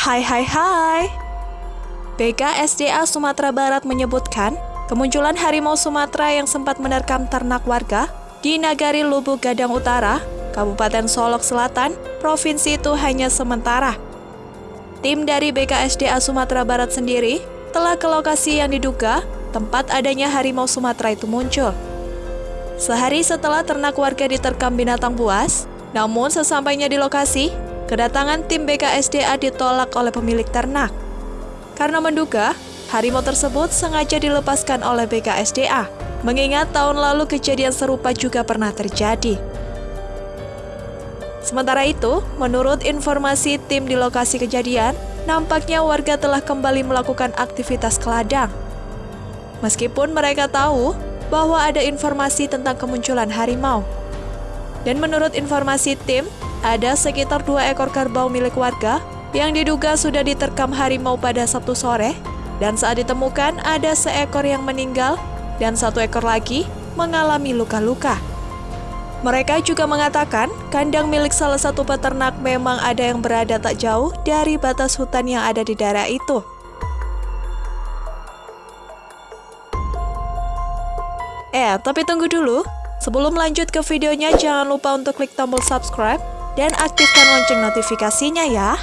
Hai hai hai. BKSDA Sumatera Barat menyebutkan kemunculan harimau Sumatera yang sempat menerkam ternak warga di Nagari Lubuk Gadang Utara, Kabupaten Solok Selatan, provinsi itu hanya sementara. Tim dari BKSDA Sumatera Barat sendiri telah ke lokasi yang diduga tempat adanya harimau Sumatera itu muncul. Sehari setelah ternak warga diterkam binatang buas, namun sesampainya di lokasi, kedatangan tim BKSDA ditolak oleh pemilik ternak. Karena menduga, harimau tersebut sengaja dilepaskan oleh BKSDA, mengingat tahun lalu kejadian serupa juga pernah terjadi. Sementara itu, menurut informasi tim di lokasi kejadian, nampaknya warga telah kembali melakukan aktivitas ke ladang. Meskipun mereka tahu bahwa ada informasi tentang kemunculan harimau. Dan menurut informasi tim, ada sekitar dua ekor kerbau milik warga yang diduga sudah diterkam harimau pada Sabtu sore, dan saat ditemukan ada seekor yang meninggal dan satu ekor lagi mengalami luka-luka. Mereka juga mengatakan kandang milik salah satu peternak memang ada yang berada tak jauh dari batas hutan yang ada di daerah itu. Eh, tapi tunggu dulu. Sebelum lanjut ke videonya, jangan lupa untuk klik tombol subscribe dan aktifkan lonceng notifikasinya ya.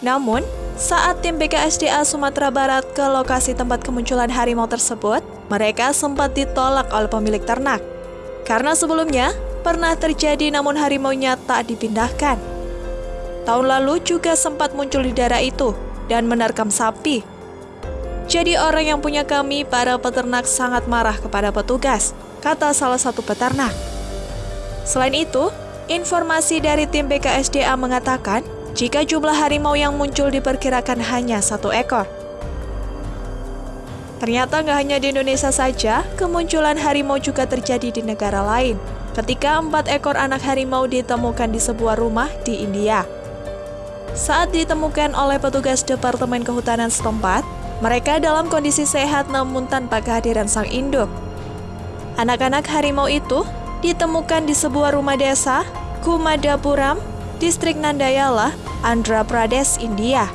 Namun, saat tim BKSDA Sumatera Barat ke lokasi tempat kemunculan harimau tersebut, mereka sempat ditolak oleh pemilik ternak. Karena sebelumnya, pernah terjadi namun harimaunya tak dipindahkan. Tahun lalu juga sempat muncul di daerah itu dan menerkam sapi. Jadi orang yang punya kami, para peternak sangat marah kepada petugas, kata salah satu peternak. Selain itu, informasi dari tim BKSDA mengatakan jika jumlah harimau yang muncul diperkirakan hanya satu ekor. Ternyata nggak hanya di Indonesia saja, kemunculan harimau juga terjadi di negara lain. Ketika empat ekor anak harimau ditemukan di sebuah rumah di India. Saat ditemukan oleh petugas Departemen Kehutanan setempat, mereka dalam kondisi sehat namun tanpa kehadiran sang induk. Anak-anak harimau itu ditemukan di sebuah rumah desa, Kumadapuram, distrik Nandayala, Andhra Pradesh, India.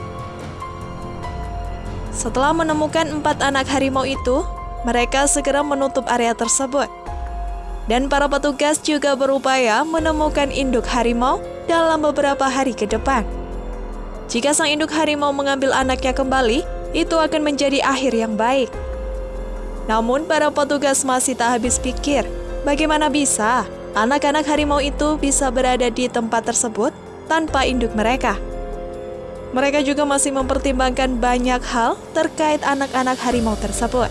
Setelah menemukan empat anak harimau itu, mereka segera menutup area tersebut. Dan para petugas juga berupaya menemukan induk harimau dalam beberapa hari ke depan. Jika sang induk harimau mengambil anaknya kembali, itu akan menjadi akhir yang baik. Namun para petugas masih tak habis pikir, bagaimana bisa anak-anak harimau itu bisa berada di tempat tersebut tanpa induk mereka. Mereka juga masih mempertimbangkan banyak hal terkait anak-anak harimau tersebut.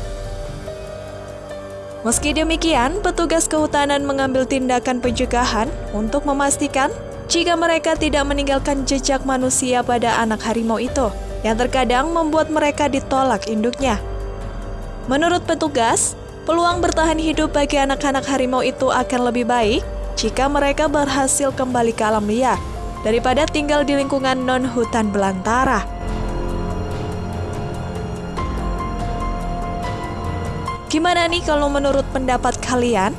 Meski demikian, petugas kehutanan mengambil tindakan pencegahan untuk memastikan jika mereka tidak meninggalkan jejak manusia pada anak harimau itu, yang terkadang membuat mereka ditolak induknya. Menurut petugas, peluang bertahan hidup bagi anak-anak harimau itu akan lebih baik jika mereka berhasil kembali ke alam liar daripada tinggal di lingkungan non-hutan belantara. Gimana nih kalau menurut pendapat kalian?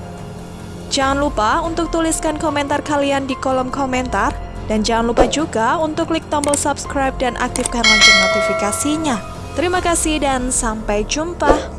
Jangan lupa untuk tuliskan komentar kalian di kolom komentar dan jangan lupa juga untuk klik tombol subscribe dan aktifkan lonceng notifikasinya. Terima kasih dan sampai jumpa.